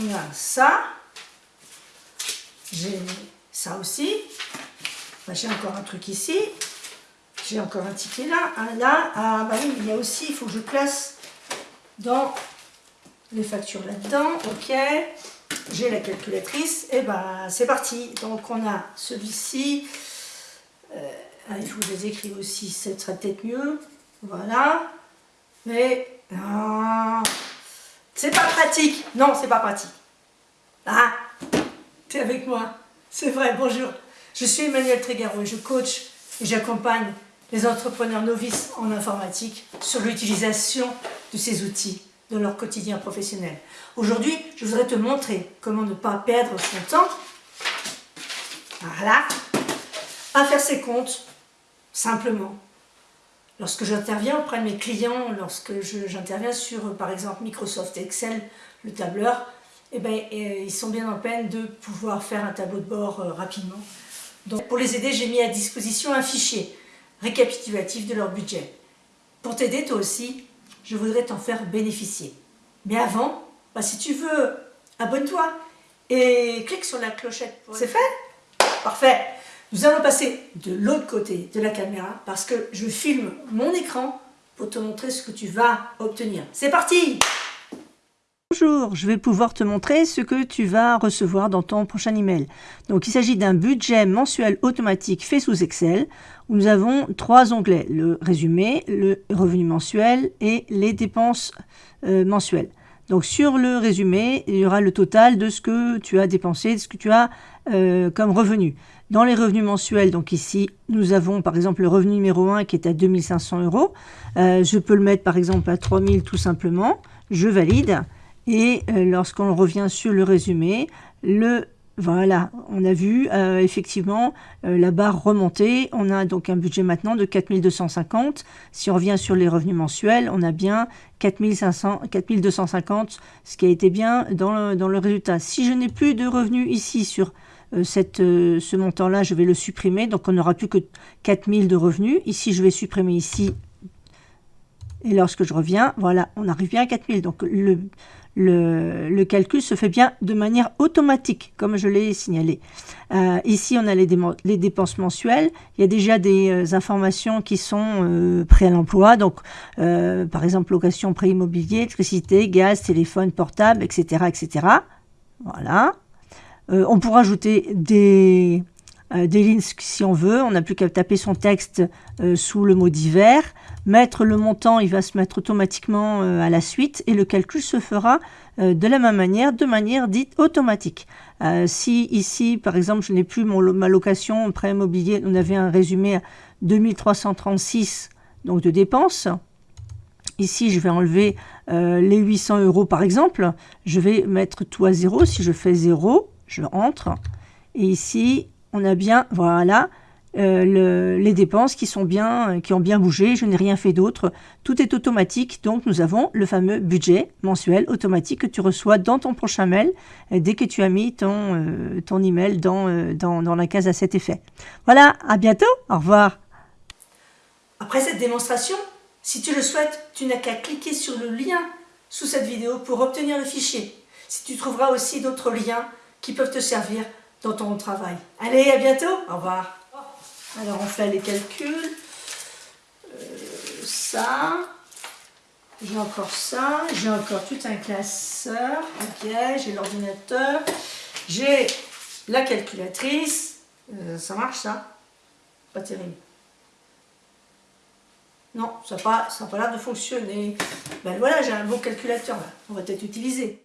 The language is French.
On a ça. J'ai ça aussi. J'ai encore un truc ici. J'ai encore un ticket là. Un là. Ah bah oui, il y a aussi, il faut que je place dans les factures là-dedans. Ok. J'ai la calculatrice. Et ben c'est parti. Donc on a celui-ci. Euh, ah, il faut les écrive aussi. Ce serait peut-être mieux. Voilà. Mais c'est pas pratique. Non, c'est pas pratique. Ah, tu es avec moi. C'est vrai, bonjour. Je suis Emmanuel Trégaro et je coach et j'accompagne les entrepreneurs novices en informatique sur l'utilisation de ces outils dans leur quotidien professionnel. Aujourd'hui, je voudrais te montrer comment ne pas perdre son temps voilà, à faire ses comptes simplement Lorsque j'interviens auprès de mes clients, lorsque j'interviens sur, par exemple, Microsoft Excel, le tableur, eh ben, ils sont bien en peine de pouvoir faire un tableau de bord euh, rapidement. Donc, pour les aider, j'ai mis à disposition un fichier récapitulatif de leur budget. Pour t'aider, toi aussi, je voudrais t'en faire bénéficier. Mais avant, bah, si tu veux, abonne-toi et clique sur la clochette. C'est fait? Parfait nous allons passer de l'autre côté de la caméra parce que je filme mon écran pour te montrer ce que tu vas obtenir. C'est parti Bonjour, je vais pouvoir te montrer ce que tu vas recevoir dans ton prochain email. Donc il s'agit d'un budget mensuel automatique fait sous Excel où nous avons trois onglets, le résumé, le revenu mensuel et les dépenses euh, mensuelles. Donc sur le résumé, il y aura le total de ce que tu as dépensé, de ce que tu as euh, comme revenu. Dans les revenus mensuels, donc ici, nous avons par exemple le revenu numéro 1 qui est à 2500 euros. Euh, je peux le mettre par exemple à 3000 tout simplement. Je valide. Et euh, lorsqu'on revient sur le résumé, le voilà, on a vu euh, effectivement la barre remonter. On a donc un budget maintenant de 4250. Si on revient sur les revenus mensuels, on a bien 4500, 4250, ce qui a été bien dans le, résultat. Si je n'ai plus de revenus ici sur euh, euh, ce montant-là, je vais le supprimer. Donc, on n'aura plus que 4000 de revenus. Ici, je vais supprimer ici. Et lorsque je reviens, voilà, on arrive bien à 4000. Donc, le, le, calcul se fait bien de manière automatique, comme je l'ai signalé. Euh, ici, on a les, dépenses mensuelles. Il y a déjà des informations qui sont prêtes à l'emploi. Donc, par exemple, location, prêt immobilier, électricité, gaz, téléphone, portable, etc. etc. Voilà. Euh, on pourra ajouter des, euh, des lignes si on veut. On n'a plus qu'à taper son texte euh, sous le mot divers. Mettre le montant, il va se mettre automatiquement à la suite et le calcul se fera de la même manière, de manière dite automatique. si ici, par exemple, je n'ai plus mon, ma location prêt immobilier, on avait un résumé à 2336 donc de dépenses. Ici, je vais enlever les 800 euros par exemple. Je vais mettre tout à zéro. Si je fais zéro, je rentre. Et ici, on a bien, voilà, euh, les dépenses qui, sont bien, qui ont bien bougé. Je n'ai rien fait d'autre. Tout est automatique. Donc, nous avons le fameux budget mensuel automatique que tu reçois dans ton prochain mail euh, dès que tu as mis ton, euh, ton email dans, dans, dans la case à cet effet. Voilà, à bientôt. Au revoir. Après cette démonstration, si tu le souhaites, tu n'as qu'à cliquer sur le lien sous cette vidéo pour obtenir le fichier. Si tu trouveras aussi d'autres liens qui peuvent te servir dans ton travail. Allez, à bientôt, au revoir. Alors on fait les calculs. Euh, ça, j'ai encore ça, j'ai encore tout un classeur, ok, j'ai l'ordinateur, j'ai la calculatrice, euh, ça marche ça? Pas terrible. Non, ça n'a pas, pas l'air de fonctionner. Ben voilà, j'ai un bon calculateur on va peut-être utiliser.